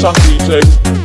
上 DJ.